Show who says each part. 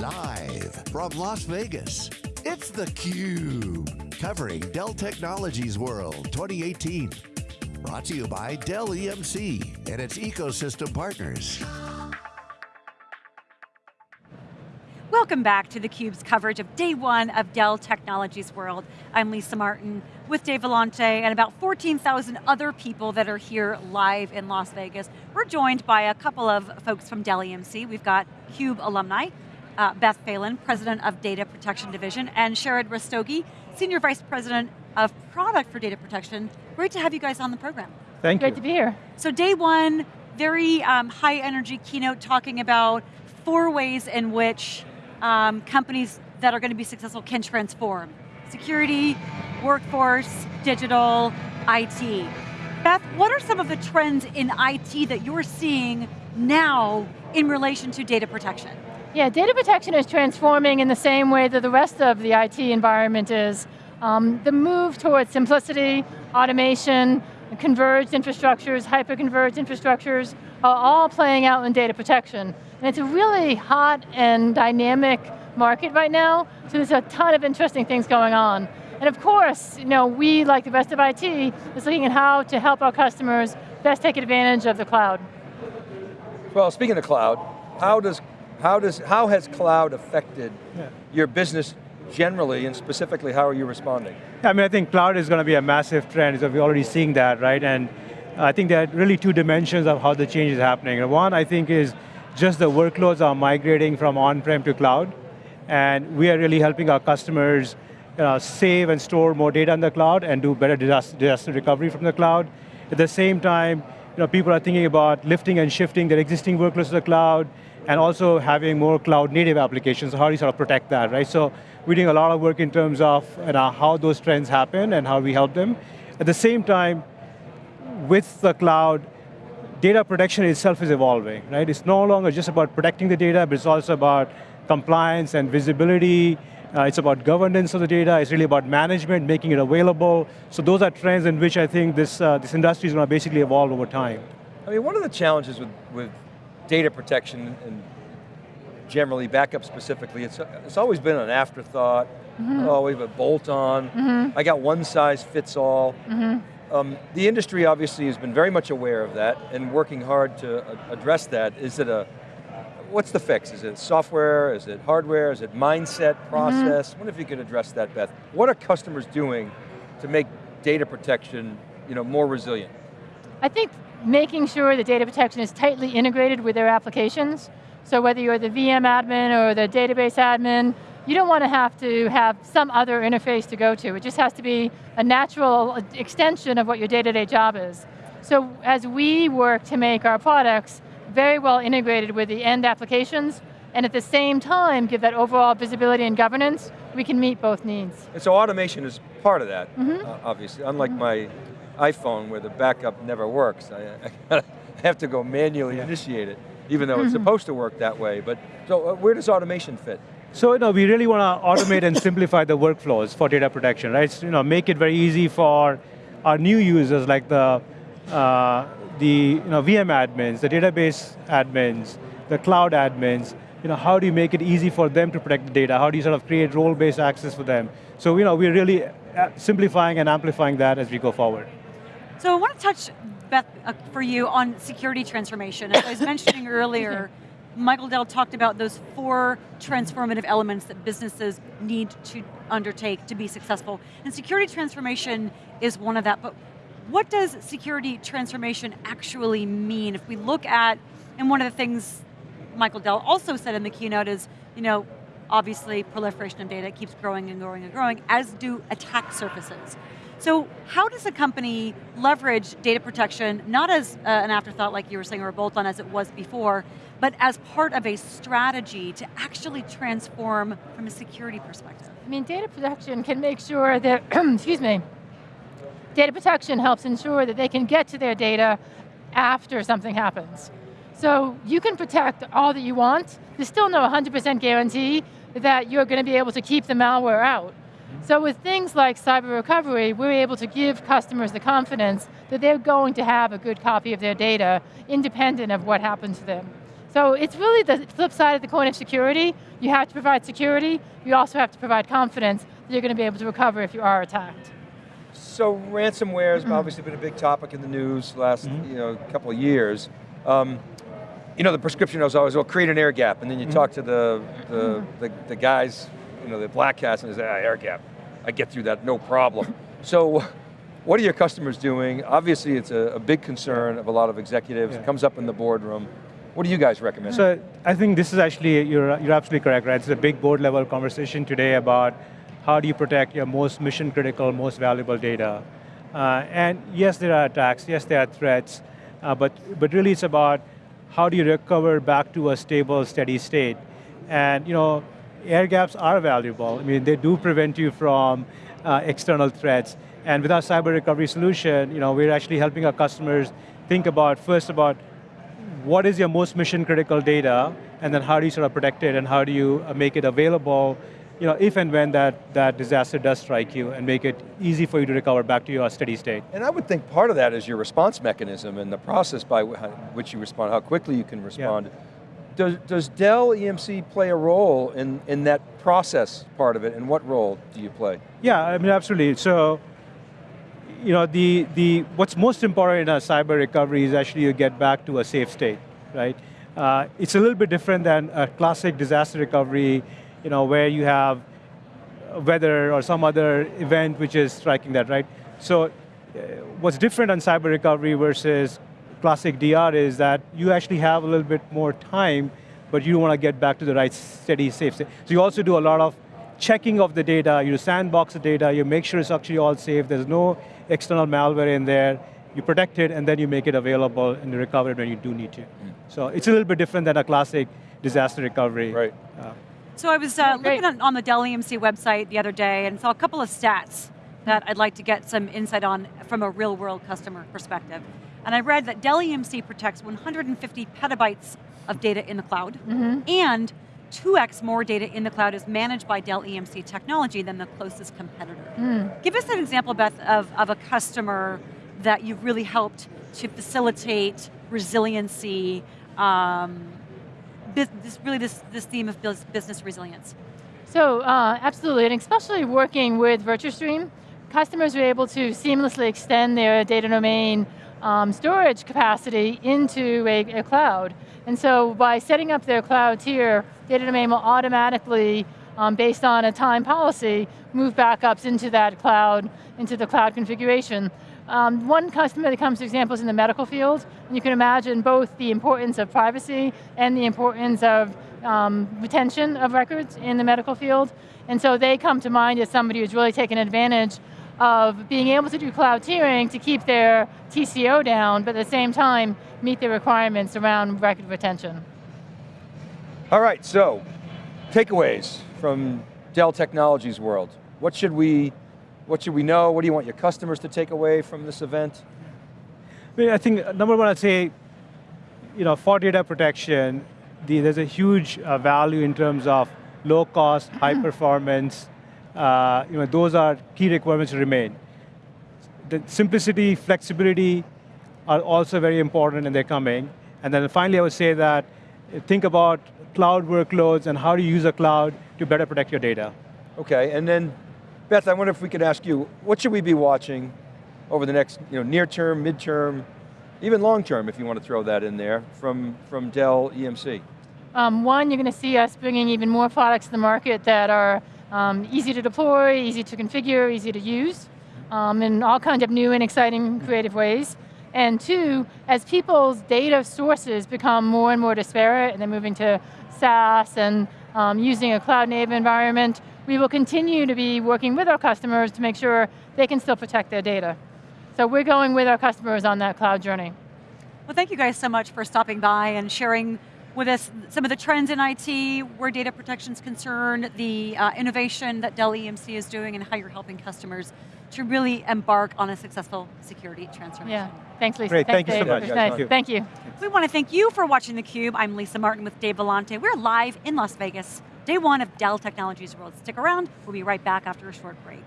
Speaker 1: Live from Las Vegas, it's theCUBE. Covering Dell Technologies World 2018. Brought to you by Dell EMC and its ecosystem partners.
Speaker 2: Welcome back to theCUBE's coverage of day one of Dell Technologies World. I'm Lisa Martin with Dave Vellante and about 14,000 other people that are here live in Las Vegas. We're joined by a couple of folks from Dell EMC. We've got CUBE alumni, uh, Beth Phelan, President of Data Protection Division, and Sharad Rastogi, Senior Vice President of Product for Data Protection. Great to have you guys on the program.
Speaker 3: Thank
Speaker 4: Great
Speaker 3: you.
Speaker 4: Great to be here.
Speaker 2: So day one, very um, high energy keynote talking about four ways in which um, companies that are going to be successful can transform. Security, workforce, digital, IT. Beth, what are some of the trends in IT that you're seeing now in relation to data protection?
Speaker 4: Yeah, data protection is transforming in the same way that the rest of the IT environment is. Um, the move towards simplicity, automation, converged infrastructures, hyper-converged infrastructures, are all playing out in data protection. And it's a really hot and dynamic market right now, so there's a ton of interesting things going on. And of course, you know, we, like the rest of IT, is looking at how to help our customers best take advantage of the cloud.
Speaker 3: Well, speaking of cloud, how does how does how has cloud affected
Speaker 5: Yeah.
Speaker 3: your business generally, and specifically, how are you responding?
Speaker 5: I mean, I think cloud is going to be a massive trend, so we're already seeing that, right? And I think there are really two dimensions of how the change is happening. And one, I think, is just the workloads are migrating from on-prem to cloud, and we are really helping our customers uh, save and store more data in the cloud and do better disaster, disaster recovery from the cloud. At the same time, you know, people are thinking about lifting and shifting their existing workloads to the cloud, and also having more cloud native applications, how do you sort of protect that, right? So we're doing a lot of work in terms of you know, how those trends happen and how we help them. At the same time, with the cloud, data protection itself is evolving, right? It's no longer just about protecting the data, but it's also about compliance and visibility, uh, it's about governance of the data, it's really about management, making it available. So those are trends in which I think this, uh, this industry is going to basically evolve over time.
Speaker 3: I mean, one of the challenges with, with data protection and generally backup specifically, it's, it's always been an afterthought, mm-hmm. oh, we have a bolt on, mm-hmm. I got one size fits all. Mm-hmm. Um, the industry obviously has been very much aware of that and working hard to address that. Is it a, what's the fix? Is it software, is it hardware, is it mindset, process? I wonder if you could address that, Beth. What are customers doing to make data protection you know, more resilient?
Speaker 4: I think making sure that data protection is tightly integrated with their applications, so whether you're the VM admin or the database admin, you don't want to have to have some other interface to go to. It just has to be a natural extension of what your day-to-day job is. So as we work to make our products very well integrated with the end applications, and at the same time give that overall visibility and governance, we can meet both needs.
Speaker 3: And so automation is part of that, uh, obviously. Unlike my iPhone where the backup never works. I, I have to go manually initiate it, even though it's supposed to work that way. But so uh, where does automation fit?
Speaker 5: So you know, we really want to automate and simplify the workflows for data protection, right? So, you know, make it very easy for our new users like the, uh, the you know, VM admins, the database admins, the cloud admins, you know, how do you make it easy for them to protect the data? How do you sort of create role-based access for them? So you know, we're really uh, simplifying and amplifying that as we go forward.
Speaker 2: So I want to touch, Beth, uh, for you on security transformation. As I was mentioning earlier, Michael Dell talked about those four transformative elements that businesses need to undertake to be successful. And security transformation is one of that, but what does security transformation actually mean? If we look at, and one of the things Michael Dell also said in the keynote is, you know, obviously proliferation of data keeps growing and growing and growing, as do attack surfaces. So how does a company leverage data protection, not as uh, an afterthought like you were saying, or a bolt-on as it was before, but as part of a strategy to actually transform from a security perspective?
Speaker 4: I mean, data protection can make sure that, excuse me, data protection helps ensure that they can get to their data after something happens. So you can protect all that you want, there's still no 100% guarantee that you're going to be able to keep the malware out. So with things like cyber recovery, we're able to give customers the confidence that they're going to have a good copy of their data independent of what happened to them. So it's really the flip side of the coin of security. You have to provide security, you also have to provide confidence that you're going to be able to recover if you are attacked.
Speaker 3: So ransomware has mm-hmm. obviously been a big topic in the news last mm-hmm. you know, couple of years. Um, you know, the prescription was always, well, create an air gap, and then you mm-hmm. talk to the, the, the, the guys, you know, the black hats, and they say, ah, air gap, I get through that, no problem. so, what are your customers doing? Obviously, it's a, a big concern of a lot of executives,
Speaker 5: Yeah.
Speaker 3: it comes up in the boardroom. What do you guys recommend?
Speaker 5: So I think this is actually, you're, you're absolutely correct, right? It's a big board level conversation today about how do you protect your most mission critical, most valuable data. Uh, and yes, there are attacks, yes, there are threats, uh, but, but really it's about how do you recover back to a stable, steady state. And you know, air gaps are valuable. I mean, they do prevent you from uh, external threats. And with our cyber recovery solution, you know, we're actually helping our customers think about, first about what is your most mission critical data, and then how do you sort of protect it, and how do you uh, make it available, you know, if and when that, that disaster does strike you, and make it easy for you to recover back to your steady state.
Speaker 3: And I would think part of that is your response mechanism and the process by which you respond, how quickly you can respond. Does, does Dell EMC play a role in, in that process part of it, and what role do you play?
Speaker 5: Yeah, I mean, absolutely. So, you know, the, the, what's most important in a cyber recovery is actually you get back to a safe state, right? Uh, it's a little bit different than a classic disaster recovery, you know, where you have weather or some other event which is striking that, right? So, uh, what's different on cyber recovery versus classic DR is that you actually have a little bit more time, but you want to get back to the right steady, safe state. So you also do a lot of checking of the data, you sandbox the data, you make sure it's actually all safe, there's no external malware in there, you protect it, and then you make it available and you recover it when you do need to. So it's a little bit different than a classic disaster recovery.
Speaker 3: Right.
Speaker 5: Uh,
Speaker 2: So I was uh, looking on, on the Dell EMC website the other day and saw a couple of stats that I'd like to get some insight on from a real world customer perspective. And I read that Dell EMC protects 150 petabytes of data in the cloud and 2x more data in the cloud is managed by Dell EMC technology than the closest competitor. Give us an example, Beth, of, of a customer that you've really helped to facilitate resiliency, um, this, really this, this theme of business resilience.
Speaker 4: So uh, absolutely, and especially working with VirtuStream, customers are able to seamlessly extend their data domain um, storage capacity into a, a cloud. And so by setting up their cloud tier, data domain will automatically, um, based on a time policy, move backups into that cloud, into the cloud configuration. Um, one customer that comes to examples in the medical field, and you can imagine both the importance of privacy and the importance of um, retention of records in the medical field. And so they come to mind as somebody who's really taken advantage of being able to do cloud tiering to keep their TCO down, but at the same time, meet the requirements around record retention.
Speaker 3: All right, so takeaways from Dell Technologies world. What should we, what should we know? What do you want your customers to take away from this event?
Speaker 5: I, mean, I think uh, number one, I'd say, you know, for data protection, the, there's a huge uh, value in terms of low cost, high performance. Uh, you know, those are key requirements to remain. The simplicity, flexibility are also very important and they're coming. And then finally, I would say that think about cloud workloads and how do you use a cloud to better protect your data.
Speaker 3: Okay, and then Beth, I wonder if we could ask you, what should we be watching over the next, you know, near term, mid-term, even long term, if you want to throw that in there, from, from Dell EMC?
Speaker 4: Um, one, you're going to see us bringing even more products to the market that are um, easy to deploy, easy to configure, easy to use, um, in all kinds of new and exciting creative ways. And two, as people's data sources become more and more disparate and they're moving to SaaS and um, using a cloud native environment, we will continue to be working with our customers to make sure they can still protect their data. So we're going with our customers on that cloud journey.
Speaker 2: Well, thank you guys so much for stopping by and sharing with us some of the trends in IT, where data protection is concerned, the uh, innovation that Dell EMC is doing, and how you're helping customers to really embark on a successful security transformation.
Speaker 4: Yeah, thanks Lisa.
Speaker 5: Great,
Speaker 4: Thanks,
Speaker 5: thank you so
Speaker 3: much.
Speaker 4: It was
Speaker 3: Thank
Speaker 4: nice.
Speaker 3: you.
Speaker 4: Thank you.
Speaker 2: We want to thank you for watching theCUBE. I'm Lisa Martin with Dave Vellante. We're live in Las Vegas, day one of Dell Technologies World. Stick around, we'll be right back after a short break.